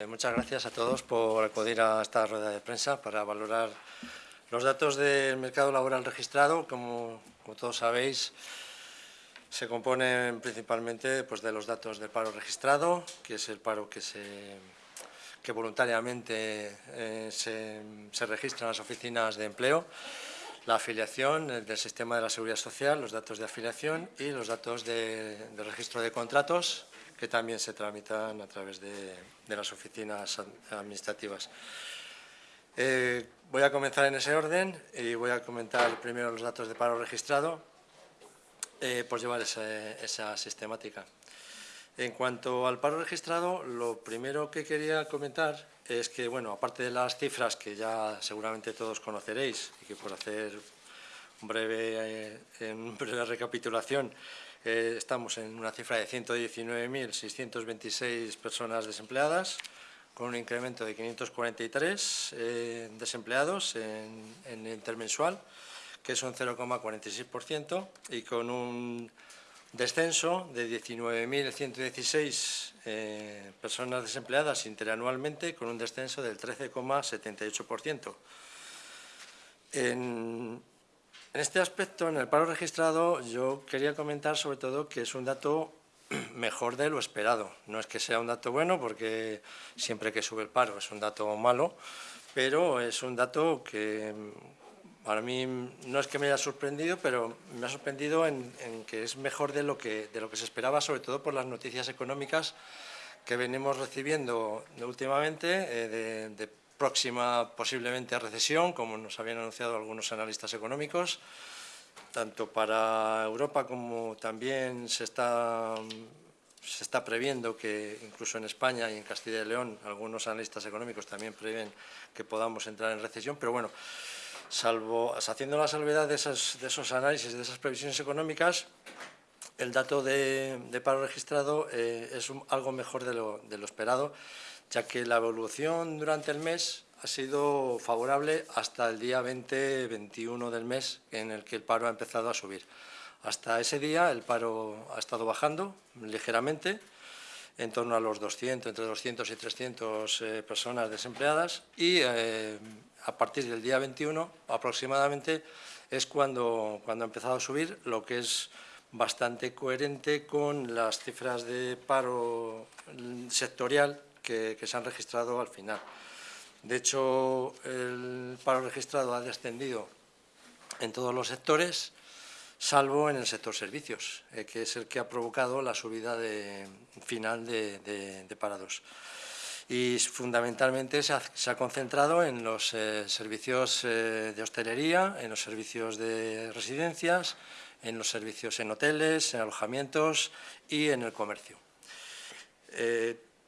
Eh, muchas gracias a todos por acudir a esta rueda de prensa para valorar los datos del mercado laboral registrado. Como, todos sabéis, se componen principalmente pues, de los datos del paro registrado, que es el paro que, se, voluntariamente eh, se, registra en las oficinas de empleo, la afiliación del sistema de la seguridad social, los datos de afiliación y los datos de registro de contratos que también se tramitan a través de, las oficinas administrativas. Eh, voy a comenzar en ese orden y voy a comentar primero los datos de paro registrado, eh, por llevar esa, sistemática. En cuanto al paro registrado, lo primero que quería comentar es que, bueno, aparte de las cifras que ya seguramente todos conoceréis y que por hacer un breve, eh, una breve recapitulación, estamos en una cifra de 119.626 personas desempleadas, con un incremento de 543 eh, desempleados en, el intermensual, que es un 0,46%, y con un descenso de 19.116 eh, personas desempleadas interanualmente, con un descenso del 13,78%. En, en este aspecto, en el paro registrado, yo quería comentar sobre todo que es un dato mejor de lo esperado. No es que sea un dato bueno, porque siempre que sube el paro es un dato malo, pero es un dato que mm, para mí no es que me haya sorprendido, pero me ha sorprendido en, que es mejor de lo que, de lo que se esperaba, sobre todo por las noticias económicas que venimos recibiendo últimamente eh, de, de próxima posiblemente a recesión, como nos habían anunciado algunos analistas económicos, tanto para Europa como también se está, se está previendo que incluso en España y en Castilla y León algunos analistas económicos también prevén que podamos entrar en recesión, pero bueno, salvo haciendo la salvedad de esos, de esos análisis, de esas previsiones económicas, el dato de, paro registrado eh, es algo mejor de lo, de lo esperado ya que la evolución durante el mes ha sido favorable hasta el día 20-21 del mes en el que el paro ha empezado a subir. Hasta ese día el paro ha estado bajando ligeramente, en torno a los 200, entre 200 y 300 eh, personas desempleadas y eh, a partir del día 21 aproximadamente es cuando, cuando ha empezado a subir, lo que es bastante coherente con las cifras de paro sectorial que, se han registrado al final. De hecho, el paro registrado ha descendido en todos los sectores, salvo en el sector servicios, eh, que es el que ha provocado la subida final de, parados. Y fundamentalmente se ha, concentrado en los eh, servicios eh, de hostelería, en los servicios de residencias, en los servicios en hoteles, en alojamientos y en el comercio.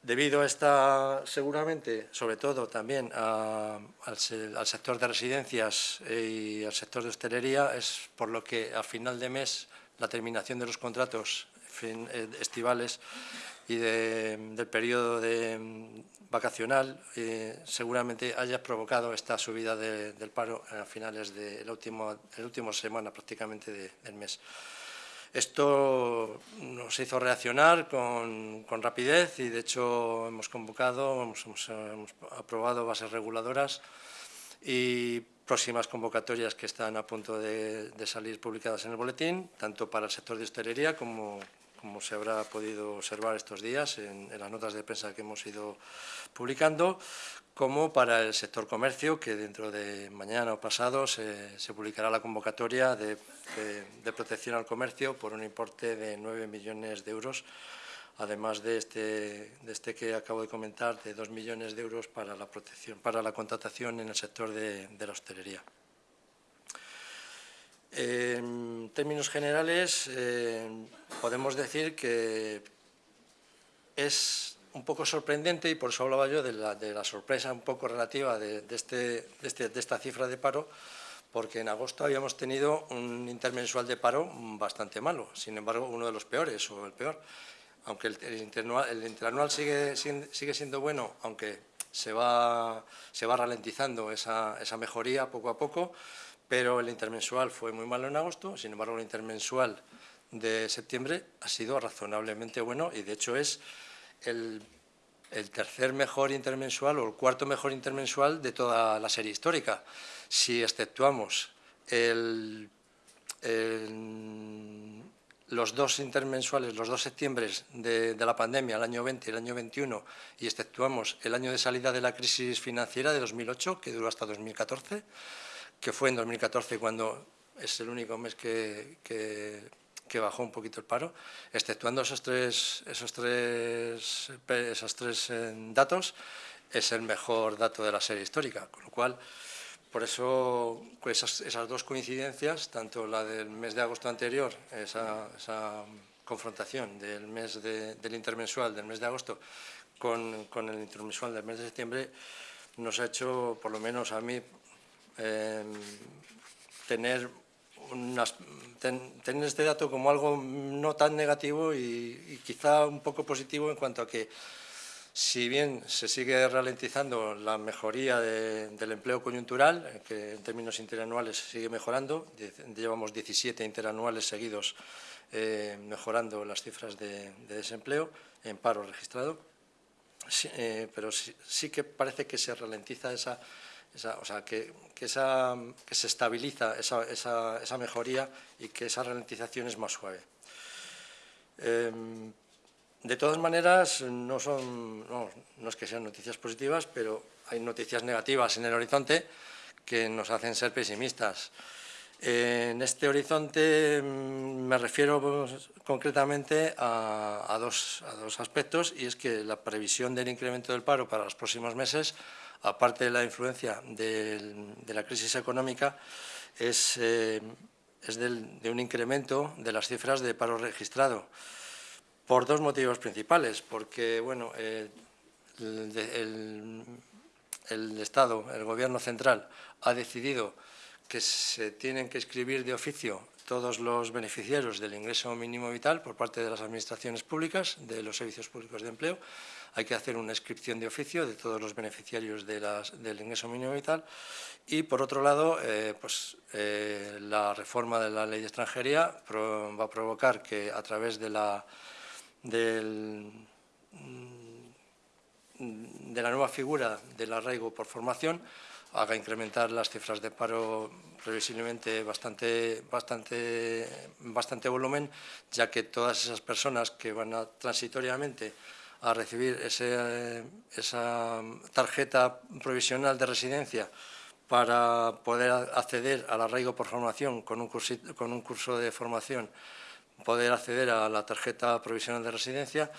Debido a esta, seguramente, sobre todo también al, sector de residencias y al sector de hostelería, es por lo que a final de mes la terminación de los contratos eh, estivales y del periodo de, vacacional eh, seguramente haya provocado esta subida del paro a finales de la última, última semana prácticamente del mes. Esto nos hizo reaccionar con, rapidez y, de hecho, hemos convocado, hemos, aprobado bases reguladoras y próximas convocatorias que están a punto de, salir publicadas en el boletín, tanto para el sector de hostelería como, como se habrá podido observar estos días en, las notas de prensa que hemos ido publicando, como para el sector comercio, que dentro de mañana o pasado se, publicará la convocatoria de, protección al comercio por un importe de 9 millones de euros, además de este, de este que acabo de comentar, de 2 millones de euros para la, protección, para la contratación en el sector de la hostelería. En términos generales, eh, podemos decir que es un poco sorprendente, y por eso hablaba yo de la, sorpresa un poco relativa este, este, de, esta cifra de paro, porque en agosto habíamos tenido un intermensual de paro bastante malo, sin embargo uno de los peores o el peor, aunque el, interanual, sigue, sigue siendo bueno, aunque se va, se va ralentizando esa, esa mejoría poco a poco, pero el intermensual fue muy malo en agosto, sin embargo el intermensual de septiembre ha sido razonablemente bueno y de hecho es el el tercer mejor intermensual o el cuarto mejor intermensual de toda la serie histórica. Si exceptuamos los dos intermensuales, los dos septiembre de, de, la pandemia, el año 20 y el año 21, y exceptuamos el año de salida de la crisis financiera de 2008, que duró hasta 2014, que fue en 2014 cuando es el único mes que, bajó un poquito el paro, exceptuando esos tres, esos tres, esos tres eh, datos, es el mejor dato de la serie histórica, con lo cual, por eso pues esas, dos coincidencias, tanto la del mes de agosto anterior, esa, confrontación del mes del intermensual del mes de agosto con, con el intermensual del mes de septiembre, nos ha hecho, por lo menos a mí, Em, tener, tener este dato como algo no tan negativo y, quizá un poco positivo en cuanto a que si bien se sigue ralentizando la mejoría del empleo coyuntural, que en términos interanuales sigue mejorando, llevamos 17 interanuales seguidos eh, mejorando las cifras de, desempleo en paro registrado, eh, pero sí que parece que se ralentiza esa o sea, que, que, se estabiliza esa, mejoría y que esa ralentización es más suave. Em, de todas maneras, no, son, no, es que sean noticias positivas, pero hay noticias negativas en el horizonte que nos hacen ser pesimistas. En este horizonte mm, me refiero concretamente a, dos, a, dos, aspectos y es que la previsión del incremento del paro para los próximos meses aparte de la influencia de, la crisis económica, es, eh, de un incremento de las cifras de paro registrado, por dos motivos principales, porque bueno, el, Estado, el Gobierno central, ha decidido que se tienen que escribir de oficio todos los beneficiarios del ingreso mínimo vital por parte de las administraciones públicas, de los servicios públicos de empleo, hay que hacer una inscripción de oficio de todos los beneficiarios del ingreso mínimo vital y, por otro lado, eh, pues, eh, la reforma de la ley de extranjería va a provocar que a través de la, del, de la nueva figura del arraigo por formación haga incrementar las cifras de paro previsiblemente bastante, bastante, bastante volumen, ya que todas esas personas que van a, transitoriamente a recibir esa tarjeta provisional de residencia para poder acceder al arraigo por formación con un, con un curso de formación, poder acceder a la tarjeta provisional de residencia,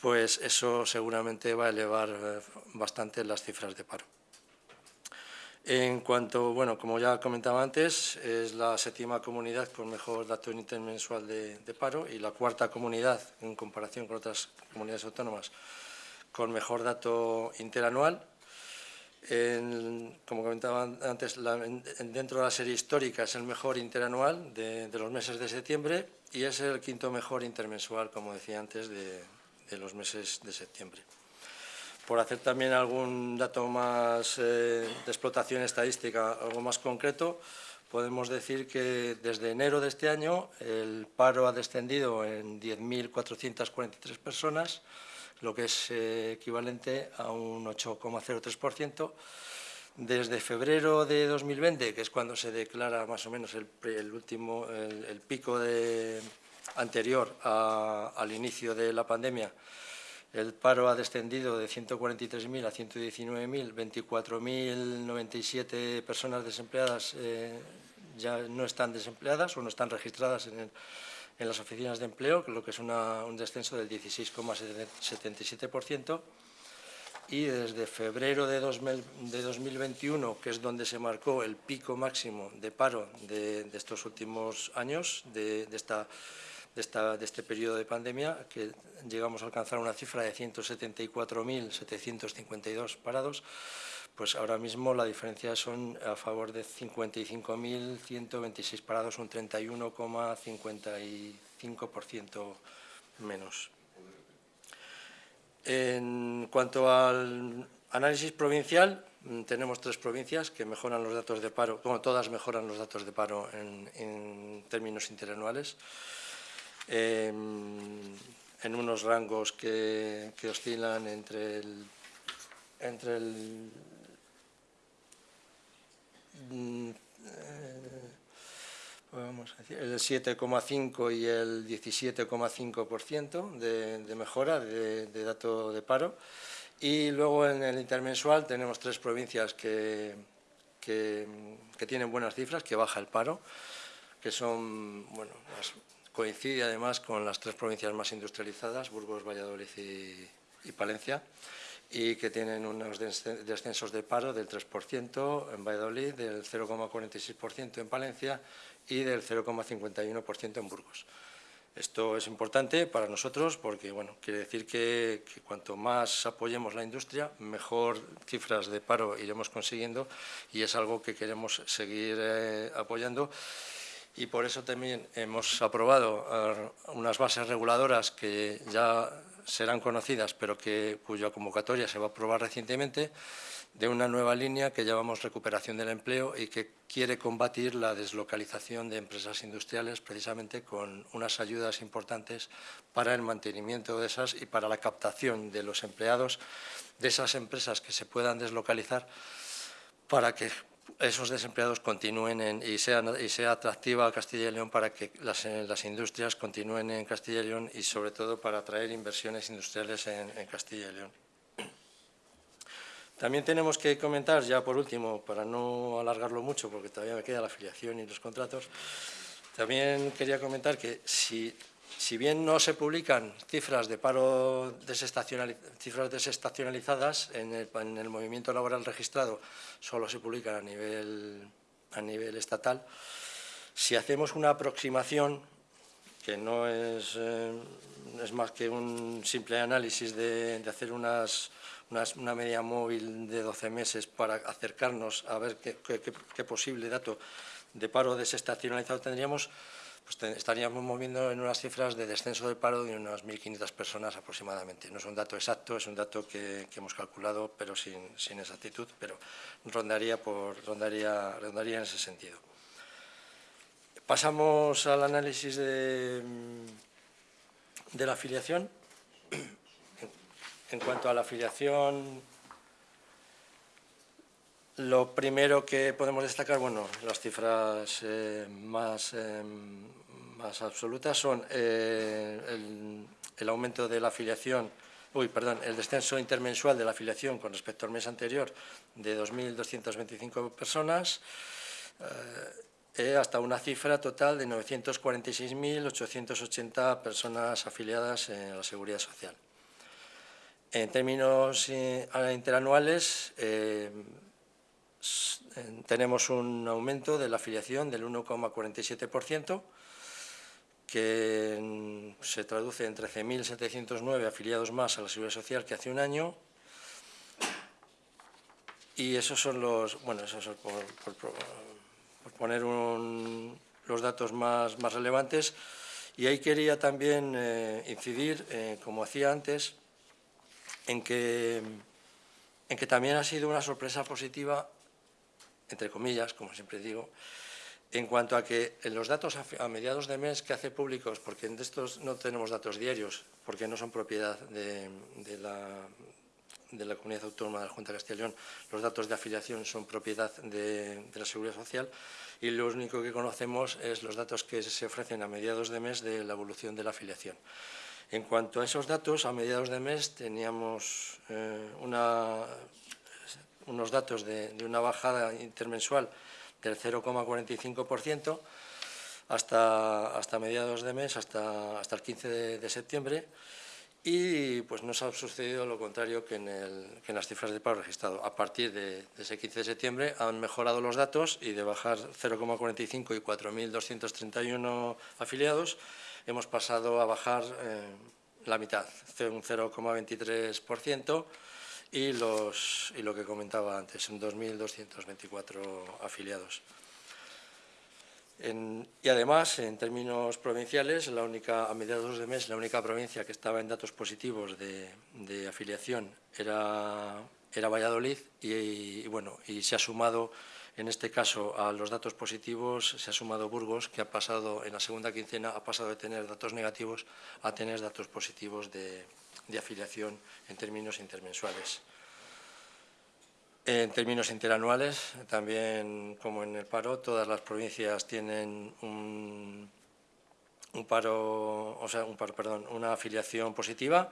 pues eso seguramente va a elevar eh, bastante las cifras de paro. En cuanto, bueno, como ya comentaba antes, es la séptima comunidad con mejor dato intermensual de, paro y la cuarta comunidad, en comparación con otras comunidades autónomas, con mejor dato interanual. como comentaba antes, dentro de la serie histórica es el mejor interanual de, los meses de septiembre y es el quinto mejor intermensual, como decía antes, de los meses de septiembre. Por hacer también algún dato más eh, de explotación estadística, algo más concreto, podemos decir que desde enero de este año el paro ha descendido en 10.443 personas, lo que es eh, equivalente a un 8,03%. Desde febrero de 2020, que es cuando se declara más o menos el, último, el, pico anterior al inicio de la pandemia, el paro ha descendido de 143.000 a 119.000, 24.097 personas desempleadas eh, ya no están desempleadas o no están registradas en, las oficinas de empleo, lo que es un descenso del 16,77%. Y desde febrero de, 2021, que es donde se marcó el pico máximo de paro de, estos últimos años, de esta de, este periodo de pandemia, que llegamos a alcanzar una cifra de 174.752 parados, pues ahora mismo la diferencia son a favor de 55.126 parados, un 31,55% menos. En cuanto al análisis provincial, tenemos tres provincias que mejoran los datos de paro, como todas mejoran los datos de paro en, en términos interanuales. Em, en unos rangos que, oscilan entre el, entre el mm, eh, el 7,5 y el 17,5% de, de mejora de, dato de paro. Y luego en el intermensual tenemos tres provincias que, que, tienen buenas cifras, que baja el paro, que son, bueno, coincide además con las tres provincias más industrializadas, Burgos, Valladolid y, Palencia, y que tienen unos descensos de paro del 3% en Valladolid, del 0,46% en Palencia y del 0,51% en Burgos. Esto es importante para nosotros porque bueno, quiere decir que, que, cuanto más apoyemos la industria, mejor cifras de paro iremos consiguiendo y es algo que queremos seguir eh, apoyando. Y por eso también hemos aprobado uh, unas bases reguladoras que ya serán conocidas, pero que, cuya convocatoria se va a aprobar recientemente, de una nueva línea que llamamos recuperación del empleo y que quiere combatir la deslocalización de empresas industriales precisamente con unas ayudas importantes para el mantenimiento de esas y para la captación de los empleados de esas empresas que se puedan deslocalizar para que esos desempleados continúen en, y, sean, y sea atractiva Castilla y León para que las, las, industrias continúen en Castilla y León y sobre todo para atraer inversiones industriales en, en Castilla y León. También tenemos que comentar, ya por último, para no alargarlo mucho, porque todavía me queda la afiliación y los contratos, también quería comentar que si, si bien no se publican cifras de paro desestacionalizadas en el, en el, movimiento laboral registrado, solo se publican a nivel, a nivel estatal, si hacemos una aproximación, que no es, eh, es más que un simple análisis de, hacer unas una, media móvil de 12 meses para acercarnos a ver qué, qué posible dato de paro desestacionalizado tendríamos, pues estaríamos moviendo en unas cifras de descenso de paro de unas 1.500 personas aproximadamente. No es un dato exacto, es un dato que, que hemos calculado, pero sin, sin, exactitud, pero rondaría, por, rondaría, rondaría en ese sentido. Pasamos al análisis de, de la afiliación. En cuanto a la afiliación, lo primero que podemos destacar, bueno, las cifras eh, más, eh, más, absolutas son eh, el, aumento de la afiliación, uy, perdón, el descenso intermensual de la afiliación con respecto al mes anterior de 2.225 personas, hasta una cifra total de 946.880 personas afiliadas en la Seguridad Social. En términos interanuales, tenemos un aumento de la afiliación del 1,47%, que se traduce en 13.709 afiliados más a la Seguridad Social que hace un año. Y esos son los, bueno, esos son por, por, por poner un, los datos más, más, relevantes. Y ahí quería también eh, incidir, eh, como hacía antes, en que, en que también ha sido una sorpresa positiva, entre comillas, como siempre digo, en cuanto a que en los datos a, mediados de mes que hace públicos, porque en estos no tenemos datos diarios, porque no son propiedad de, de, la, de la Comunidad Autónoma de la Junta de Castilla y León, los datos de afiliación son propiedad de, de la Seguridad Social y lo único que conocemos es los datos que se ofrecen a mediados de mes de la evolución de la afiliación. En cuanto a esos datos, a mediados de mes teníamos eh, una, unos datos de, de, una bajada intermensual del 0,45% hasta, hasta mediados de mes, hasta, hasta el 15 de, de, septiembre, y pues nos ha sucedido lo contrario que en, el, que en las cifras de paro registrado. A partir de, de, ese 15 de septiembre han mejorado los datos y de bajar 0,45 y 4.231 afiliados, hemos pasado a bajar eh, la mitad, un 0,23%, y, los, y lo que comentaba antes, son 2.224 afiliados. En, y además, en términos provinciales, la única, a mediados de mes, la única provincia que estaba en datos positivos de, de afiliación era, era Valladolid y, y, bueno, y se ha sumado En este caso, a los datos positivos se ha sumado Burgos, que ha pasado en la segunda quincena ha pasado de tener datos negativos a tener datos positivos de, afiliación en términos intermensuales. En términos interanuales, también como en el paro, todas las provincias tienen un, paro, o sea, un paro, perdón, una afiliación positiva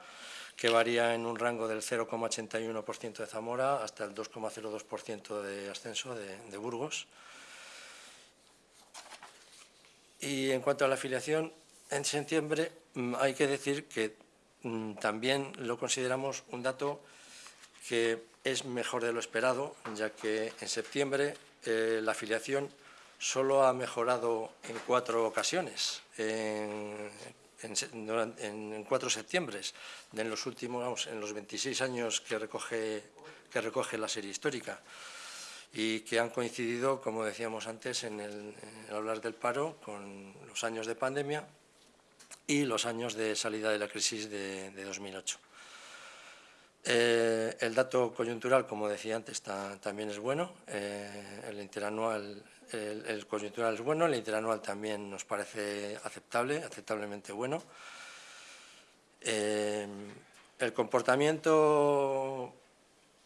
que varía en un rango del 0,81% de Zamora hasta el 2,02% de ascenso de, Burgos. Y en cuanto a la afiliación, en septiembre mm, hay que decir que también lo consideramos un dato que es mejor de lo esperado, ya que en septiembre eh, la afiliación solo ha mejorado en cuatro ocasiones, en, en, cuatro septiembre, en los últimos, en los 26 años que recoge, que recoge la serie histórica. Y que han coincidido, como decíamos antes, en el, hablar del paro, con los años de pandemia y los años de salida de la crisis de, 2008. Eh, el dato coyuntural, como decía antes, también es bueno. Eh, el interanual el, coyuntural es bueno, el interanual también nos parece aceptable, aceptablemente bueno. Eh, el comportamiento,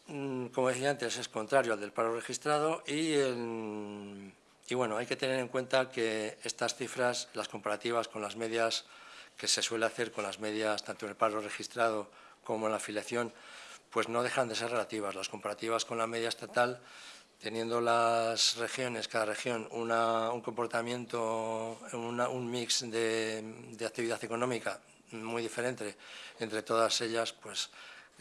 mm, como decía antes, es contrario al del paro registrado y, y bueno, hay que tener en cuenta que estas cifras, las comparativas con las medias que se suele hacer con las medias tanto en el paro registrado como en la afiliación, pues no dejan de ser relativas. Las comparativas con la media estatal teniendo las regiones, cada región, un comportamiento, un mix de, actividad económica muy diferente entre todas ellas, pues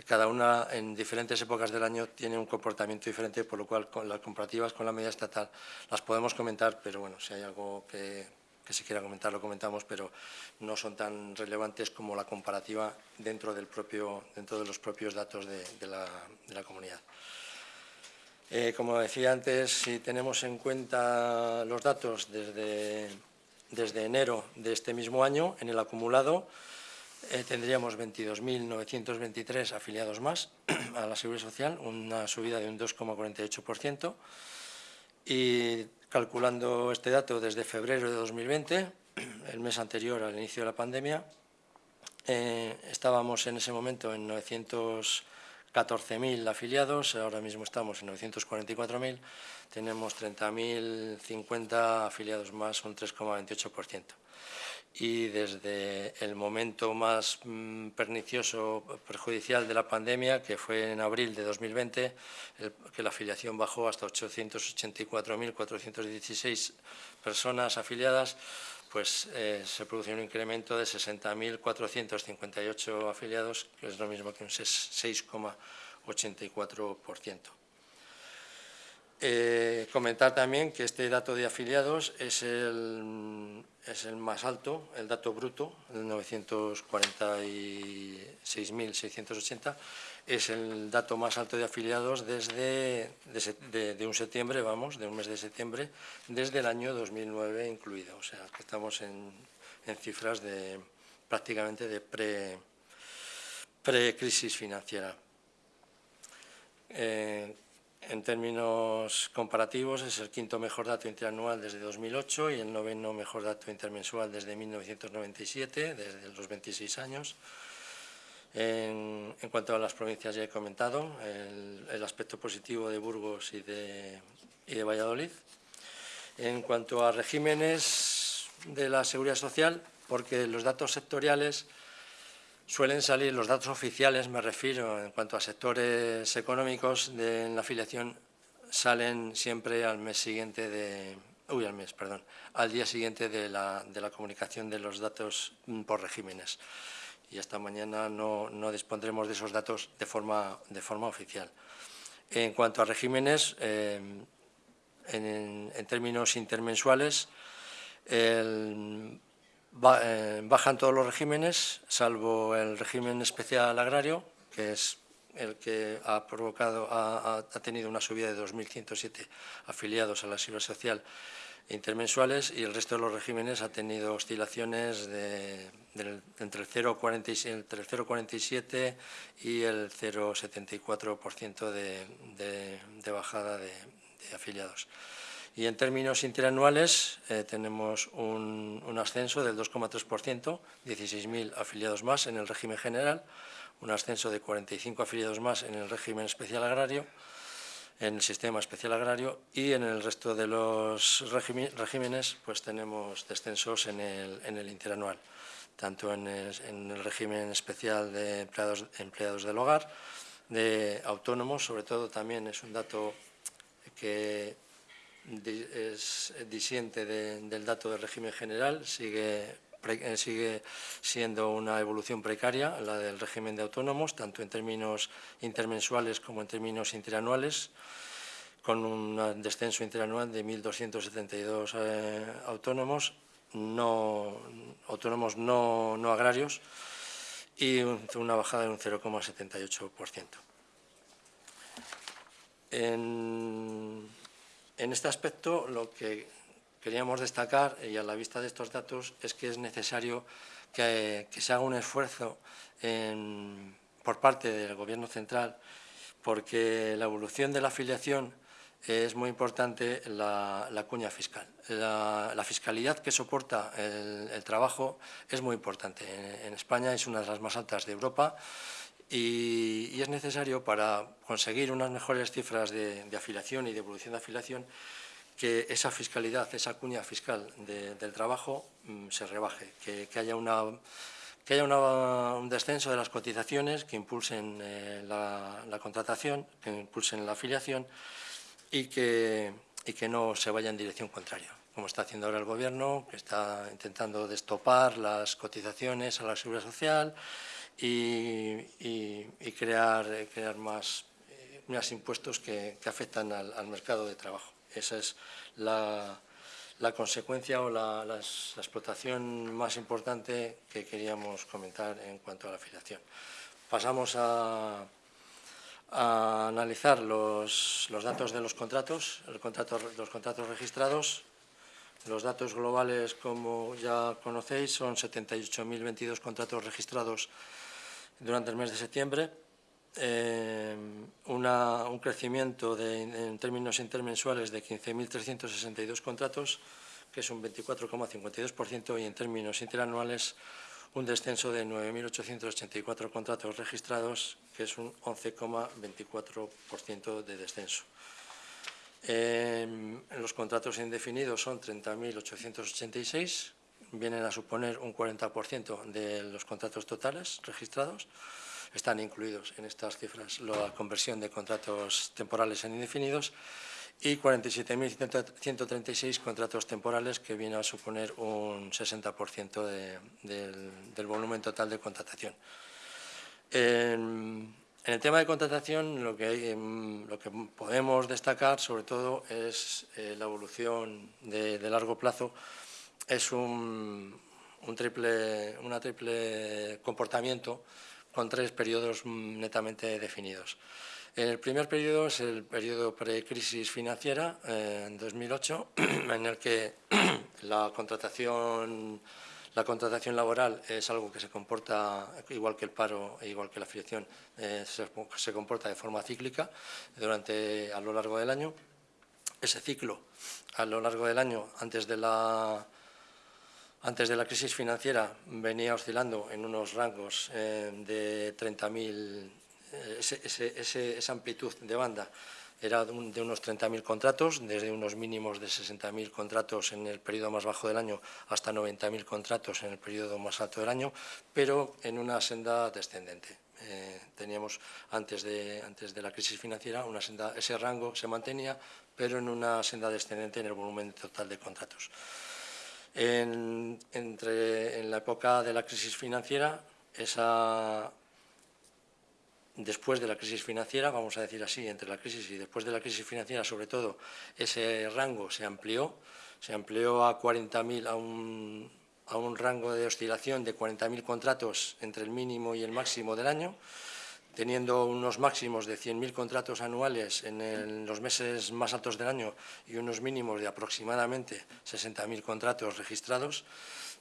cada una en diferentes épocas del año tiene un comportamiento diferente, por lo cual con las comparativas con la media estatal las podemos comentar, pero bueno, si hay algo que, se quiera comentar lo comentamos, pero no son tan relevantes como la comparativa dentro, del propio, dentro de los propios datos de la comunidad. Eh, como decía antes, si tenemos en cuenta los datos desde, desde enero de este mismo año, en el acumulado, eh, tendríamos 22.923 afiliados más a la Seguridad Social, una subida de un 2,48%. Y calculando este dato desde febrero de 2020, el mes anterior al inicio de la pandemia, eh, estábamos en ese momento en 900 14.000 afiliados, ahora mismo estamos en 944.000, tenemos 30.050 afiliados más, un 3,28%. Y desde el momento más mm, pernicioso, perjudicial de la pandemia, que fue en abril de 2020, que la afiliación bajó hasta 884.416 personas afiliadas, pues eh, se produjo un incremento de 60.458 afiliados, que es lo mismo que un 6,84%. Eh, comentar también que este dato de afiliados es el, es el más alto, el dato bruto, el 946.680, es el dato más alto de afiliados desde de, un septiembre, vamos, de un mes de septiembre, desde el año 2009 incluido. O sea, que estamos en, cifras de prácticamente de pre, pre-crisis financiera. Eh, en términos comparativos es el quinto mejor dato interanual desde 2008 y el noveno mejor dato intermensual desde 1997, desde los 26 años. En, cuanto a las provincias ya he comentado el, aspecto positivo de Burgos y de, Valladolid. En cuanto a regímenes de la seguridad social, porque los datos sectoriales suelen salir, los datos oficiales me refiero, en cuanto a sectores económicos de la afiliación, salen siempre al mes siguiente de, uy, al mes, perdón, al día siguiente de la, de la comunicación de los datos por regímenes y hasta mañana no, dispondremos de esos datos de forma, de forma oficial. En cuanto a regímenes, eh, en, términos intermensuales, eh, bajan todos los regímenes, salvo el régimen especial agrario, que es el que ha provocado, ha, tenido una subida de 2.107 afiliados a la Seguridad Social intermensuales y el resto de los regímenes ha tenido oscilaciones de, entre el 0,47 y el 0,74% de, de, bajada de, afiliados. Y en términos interanuales eh, tenemos un, ascenso del 2,3%, 16.000 afiliados más en el régimen general, un ascenso de 45 afiliados más en el régimen especial agrario, en el sistema especial agrario y en el resto de los regímenes pues tenemos descensos en el, en el interanual, tanto en el, régimen especial de empleados, empleados del hogar, de autónomos, sobre todo también es un dato que es disiente del dato del régimen general, sigue, eh, sigue siendo una evolución precaria, la del régimen de autónomos, tanto en términos intermensuales como en términos interanuales, con un descenso interanual de 1.272 eh, autónomos, no, autónomos no, no agrarios, y una bajada de un 0,78%. En en este aspecto, lo que queríamos destacar, y a la vista de estos datos, es que es necesario que, se haga un esfuerzo por parte del Gobierno central, porque la evolución de la afiliación es muy importante la, cuña fiscal. La, fiscalidad que soporta el, trabajo es muy importante. En, España es una de las más altas de Europa y, es necesario para conseguir unas mejores cifras de, afiliación y de evolución de afiliación que esa fiscalidad, esa cuña fiscal del trabajo mm, se rebaje, que, haya, una, un descenso de las cotizaciones que impulsen eh, la, contratación, que impulsen la afiliación y que, y que no se vaya en dirección contraria como está haciendo ahora el Gobierno, que está intentando destopar las cotizaciones a la seguridad social, y, crear, crear más, eh, más impuestos que, afectan al, mercado de trabajo. Esa es la, consecuencia o la, explotación más importante que queríamos comentar en cuanto a la afiliación. Pasamos a, analizar los, datos de los contratos, el contrato, los contratos registrados. Los datos globales, como ya conocéis, son 78.022 contratos registrados durante el mes de septiembre, eh, un crecimiento en términos intermensuales de 15.362 contratos, que es un 24,52%, y en términos interanuales un descenso de 9.884 contratos registrados, que es un 11,24% de descenso. en los contratos indefinidos son 30.886, vienen a suponer un 40% de los contratos totales registrados. Están incluidos en estas cifras la conversión de contratos temporales en indefinidos y 47.136 contratos temporales que viene a suponer un 60% del, volumen total de contratación. En, el tema de contratación lo que, lo que podemos destacar sobre todo es eh, la evolución de largo plazo es un, triple, una triple comportamiento con tres periodos netamente definidos. El primer periodo es el periodo pre-crisis financiera, eh, en 2008, en el que la contratación, la contratación laboral es algo que se comporta, igual que el paro e igual que la afiliación, eh, se, comporta de forma cíclica durante, a lo largo del año. Ese ciclo, a lo largo del año, antes de la antes de la crisis financiera venía oscilando en unos rangos eh, de 30.000, eh, esa amplitud de banda era de, unos 30.000 contratos, desde unos mínimos de 60.000 contratos en el periodo más bajo del año hasta 90.000 contratos en el periodo más alto del año, pero en una senda descendente. Eh, teníamos antes de, antes de la crisis financiera una senda, ese rango se mantenía, pero en una senda descendente en el volumen total de contratos. En, entre, en la época de la crisis financiera, esa, después de la crisis financiera, vamos a decir así, entre la crisis y después de la crisis financiera, sobre todo, ese rango se amplió, se amplió a 40.000, a un, a un rango de oscilación de 40.000 contratos entre el mínimo y el máximo del año, teniendo unos máximos de 100.000 contratos anuales en, los meses más altos del año y unos mínimos de aproximadamente 60.000 contratos registrados,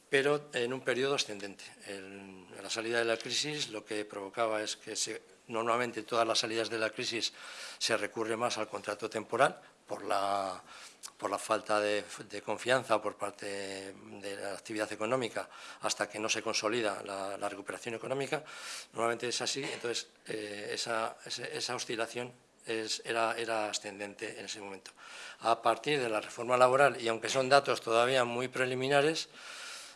pero en un periodo ascendente. En la salida de la crisis lo que provocaba es que se normalmente todas las salidas de la crisis se recurre más al contrato temporal por la, por la falta de, confianza por parte de la actividad económica hasta que no se consolida la, recuperación económica, normalmente es así, entonces eh, esa, oscilación era, ascendente en ese momento. A partir de la reforma laboral, y aunque son datos todavía muy preliminares,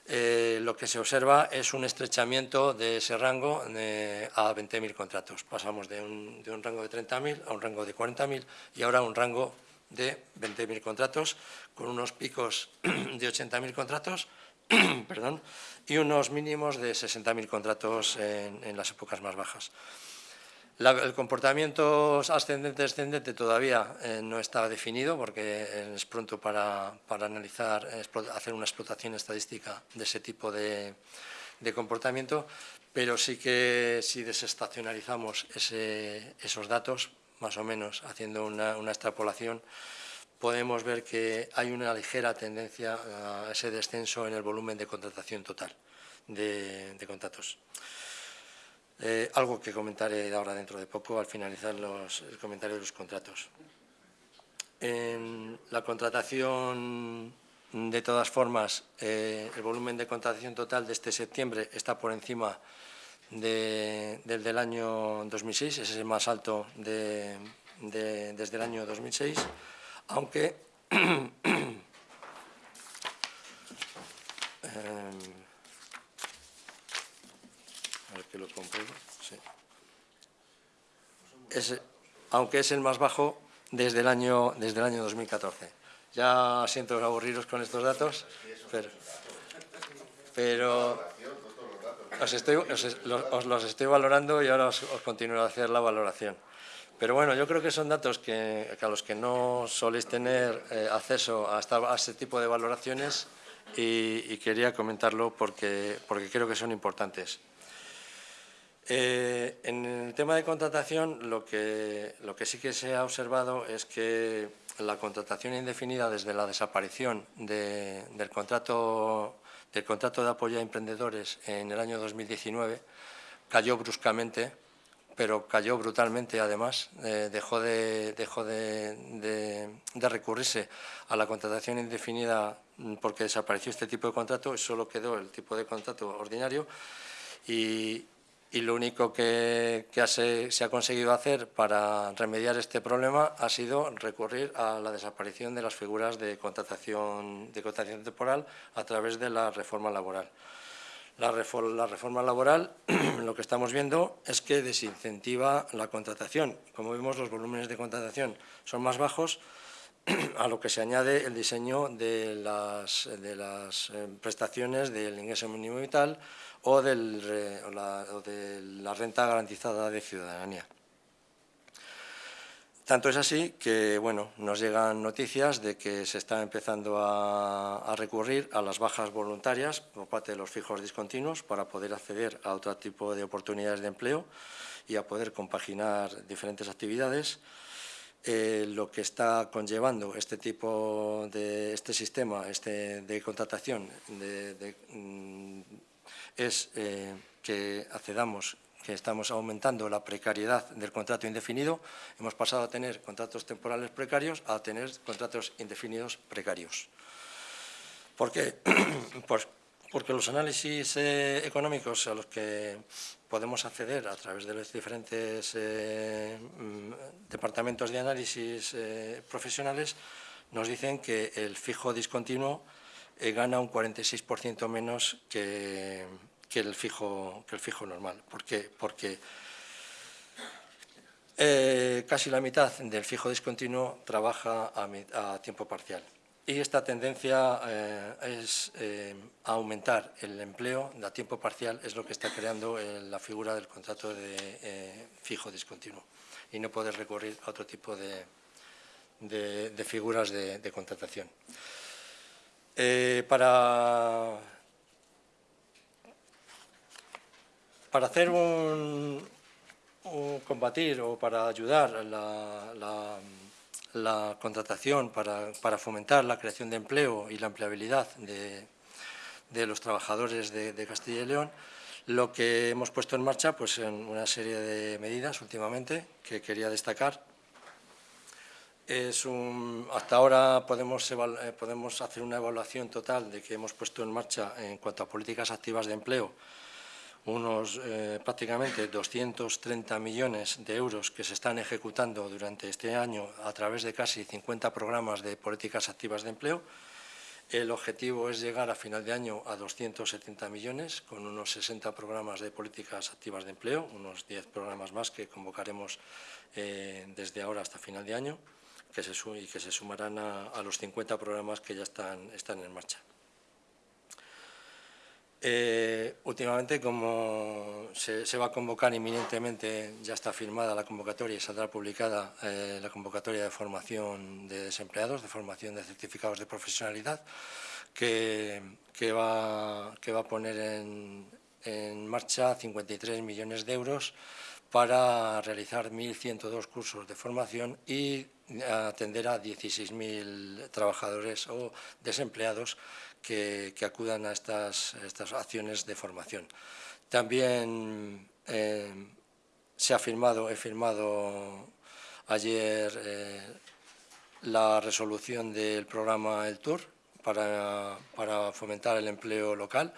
eh, lo que se observa es un estrechamiento de ese rango a 20.000 contratos. Pasamos de un, de un rango de 30.000 a un rango de 40.000 y ahora un rango de 20.000 contratos, con unos picos de 80.000 contratos perdón, y unos mínimos de 60.000 contratos en, las épocas más bajas. el comportamiento ascendente-descendente todavía eh, no está definido porque es pronto para, analizar, hacer una explotación estadística de ese tipo de, comportamiento, pero sí que si desestacionalizamos esos datos más o menos, haciendo una, extrapolación, podemos ver que hay una ligera tendencia a ese descenso en el volumen de contratación total de, contratos. Eh, algo que comentaré ahora dentro de poco al finalizar los, el comentario de los contratos. En la contratación, de todas formas, eh, el volumen de contratación total de este septiembre está por encima del del año 2006, ese es el más alto de, desde el año 2006, aunque em, a ver que lo compruebo, sí. es, aunque es el más bajo desde el año, desde el año 2014. Ya siento aburriros con estos datos, pero os, los estoy valorando y ahora os, continúo a hacer la valoración. Pero bueno, yo creo que son datos que, a los que no soléis tener eh, acceso a, este tipo de valoraciones y, quería comentarlo porque, porque creo que son importantes. Eh, en el tema de contratación, lo que, lo que sí que se ha observado es que la contratación indefinida desde la desaparición del contrato el contrato de apoyo a emprendedores en el año 2019 cayó bruscamente, pero cayó brutalmente además, eh, dejó, de, recurrirse a la contratación indefinida porque desapareció este tipo de contrato solo quedó el tipo de contrato ordinario y lo único que, se ha conseguido hacer para remediar este problema ha sido recurrir a la desaparición de las figuras de contratación, temporal a través de la reforma laboral. La, reforma laboral lo que estamos viendo es que desincentiva la contratación. Como vemos, los volúmenes de contratación son más bajos, a lo que se añade el diseño de las, de las eh, prestaciones del ingreso mínimo vital, o, del, de la renta garantizada de ciudadanía. Tanto es así que bueno, nos llegan noticias de que se está empezando a, recurrir a las bajas voluntarias por parte de los fijos discontinuos para poder acceder a otro tipo de oportunidades de empleo y a poder compaginar diferentes actividades. Eh, lo que está conllevando este tipo de este sistema este, de contratación de, mm, es eh, que accedamos, que estamos aumentando la precariedad del contrato indefinido. Hemos pasado a tener contratos temporales precarios a tener contratos indefinidos precarios. ¿Por qué? Pues porque los análisis eh, económicos a los que podemos acceder a través de los diferentes eh, mm, departamentos de análisis profesionales nos dicen que el fijo discontinuo eh, gana un 46% menos que, el fijo, que el fijo normal. ¿Por qué? Porque eh, casi la mitad del fijo discontinuo trabaja a, tiempo parcial. Y esta tendencia eh, es aumentar el empleo a tiempo parcial, es lo que está creando la figura del contrato de fijo discontinuo y no poder recurrir a otro tipo de, figuras de contratación. Eh, para, para hacer un, combatir o para ayudar la, la, contratación, para, para, fomentar la creación de empleo y la empleabilidad de, de los trabajadores de, Castilla y León, Lo que hemos puesto en marcha, pues en una serie de medidas últimamente que quería destacar. Es un, hasta ahora podemos, eh, podemos hacer una evaluación total de que hemos puesto en marcha en cuanto a políticas activas de empleo unos eh, prácticamente 230 millones de euros que se están ejecutando durante este año a través de casi 50 programas de políticas activas de empleo. El objetivo es llegar a final de año a 270 millones con unos 60 programas de políticas activas de empleo, unos 10 programas más que convocaremos eh, desde ahora hasta final de año que se, y que se sumarán a, los 50 programas que ya están, están en marcha. Eh, últimamente, como se, va a convocar inminentemente, ya está firmada la convocatoria y saldrá publicada eh, la convocatoria de formación de desempleados, de formación de certificados de profesionalidad, que, va, a poner en, en marcha 53 millones de euros para realizar 1.102 cursos de formación y atender a 16.000 trabajadores o desempleados que, acudan a estas, estas, acciones de formación. También eh, se ha firmado, he firmado ayer eh, la resolución del programa El Tour para, para fomentar el empleo local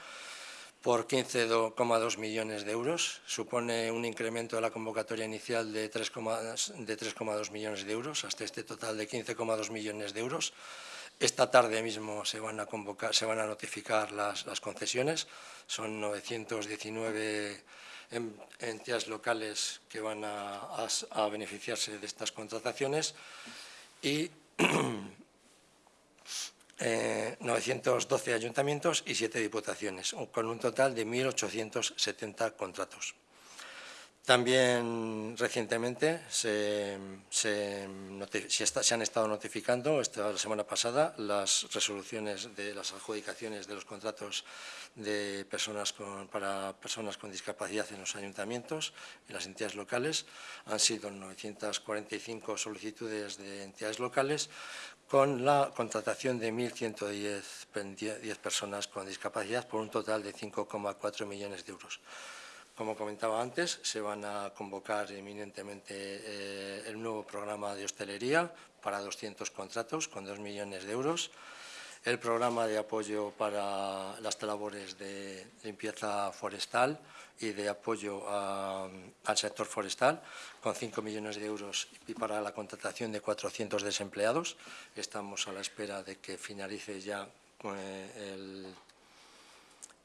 por 15,2 millones de euros. Supone un incremento de la convocatoria inicial de 3,2 millones de euros hasta este total de 15,2 millones de euros. Esta tarde mismo se van a, convocar, se van a notificar las, concesiones. Son 919 entidades locales que van a, beneficiarse de estas contrataciones y 912 eh, ayuntamientos y 7 diputaciones, con un total de 1.870 contratos. También recientemente se, han estado notificando esta la semana pasada las resoluciones de las adjudicaciones de los contratos de personas para personas con discapacidad en los ayuntamientos y las entidades locales. Han sido 945 solicitudes de entidades locales con la contratación de 1.110 personas con discapacidad por un total de 5,4 millones de euros. Como comentaba antes, se van a convocar eminentemente eh, el nuevo programa de hostelería para 200 contratos con 2 millones de euros, el programa de apoyo para las labores de limpieza forestal y de apoyo al sector forestal con 5 millones de euros y para la contratación de 400 desempleados. Estamos a la espera de que finalice ya eh, el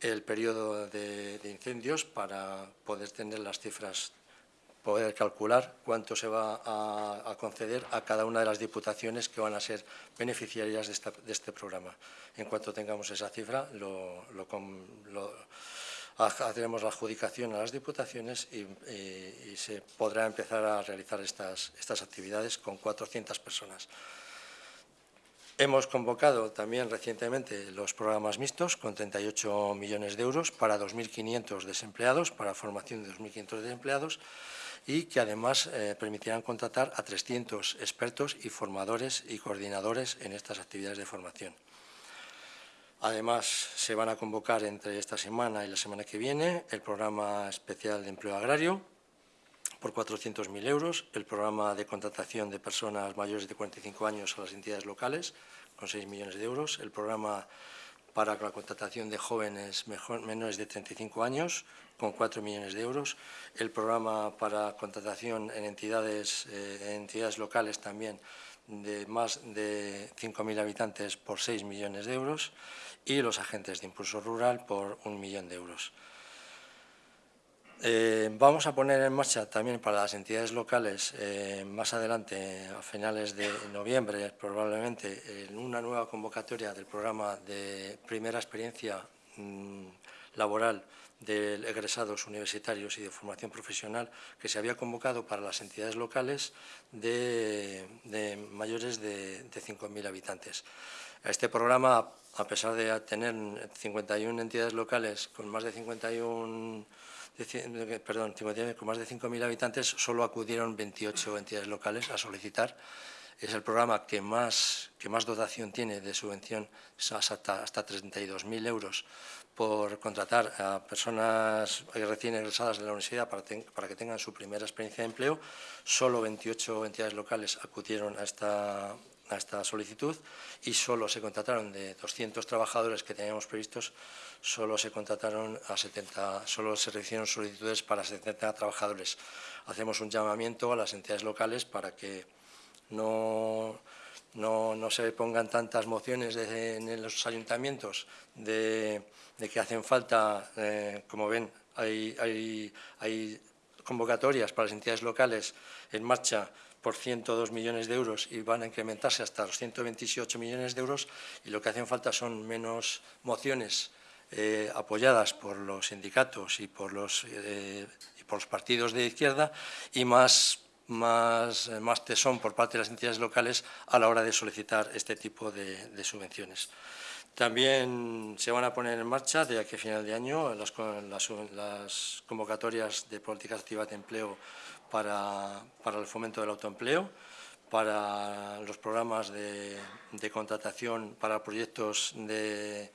el periodo de, incendios para poder tener las cifras, poder calcular cuánto se va a, conceder a cada una de las diputaciones que van a ser beneficiarias de, este programa. En cuanto tengamos esa cifra, haremos la adjudicación a las diputaciones y, se podrá empezar a realizar estas actividades con 400 personas. Hemos convocado también recientemente los programas mixtos con 38 millones de euros para 2.500 desempleados, para formación de 2.500 desempleados y que además eh, permitirán contratar a 300 expertos y formadores y coordinadores en estas actividades de formación. Además, se van a convocar entre esta semana y la semana que viene el programa especial de empleo agrario por 400.000 euros, el programa de contratación de personas mayores de 45 años a las entidades locales, con 6 millones de euros, el programa para la contratación de jóvenes menores de 35 años, con 4 millones de euros, el programa para contratación en entidades, eh, entidades locales también de más de 5.000 habitantes por 6 millones de euros. Y los agentes de impulso rural por un millón de euros. Eh, vamos a poner en marcha también para las entidades locales eh, más adelante, a finales de noviembre probablemente, una nueva convocatoria del programa de primera experiencia mm, laboral de egresados universitarios y de formación profesional que se había convocado para las entidades locales de, mayores de, de 5.000 habitantes. Este programa, a pesar de tener 51 entidades locales con más de 51 perdón, con más de 5.000 habitantes, solo acudieron 28 entidades locales a solicitar es el programa que más, que más dotación tiene de subvención, hasta, hasta 32.000 euros por contratar a personas recién egresadas de la universidad para, para, que tengan su primera experiencia de empleo. Solo 28 entidades locales acudieron a esta, a esta solicitud y solo se contrataron de 200 trabajadores que teníamos previstos, solo se contrataron a 70, solo se recibieron solicitudes para 70 trabajadores. Hacemos un llamamiento a las entidades locales para que no, no, no se pongan tantas mociones en los ayuntamientos de, que hacen falta, eh, como ven, hay, hay, hay convocatorias para las entidades locales en marcha por 102 millones de euros y van a incrementarse hasta los 128 millones de euros y lo que hacen falta son menos mociones eh, apoyadas por los sindicatos y por los, eh, por los partidos de izquierda y más, más, más, tesón por parte de las entidades locales a la hora de solicitar este tipo de, de subvenciones. También se van a poner en marcha, de aquí a final de año, las, las, convocatorias de políticas activas de empleo para, para, el fomento del autoempleo, para los programas de contratación para proyectos de,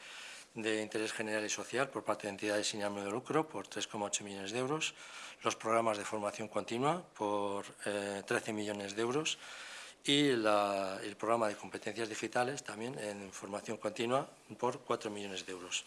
de, interés general y social por parte de entidades sin ánimo de lucro por 3,8 millones de euros, los programas de formación continua por eh, 13 millones de euros y el programa de competencias digitales también en formación continua por 4 millones de euros.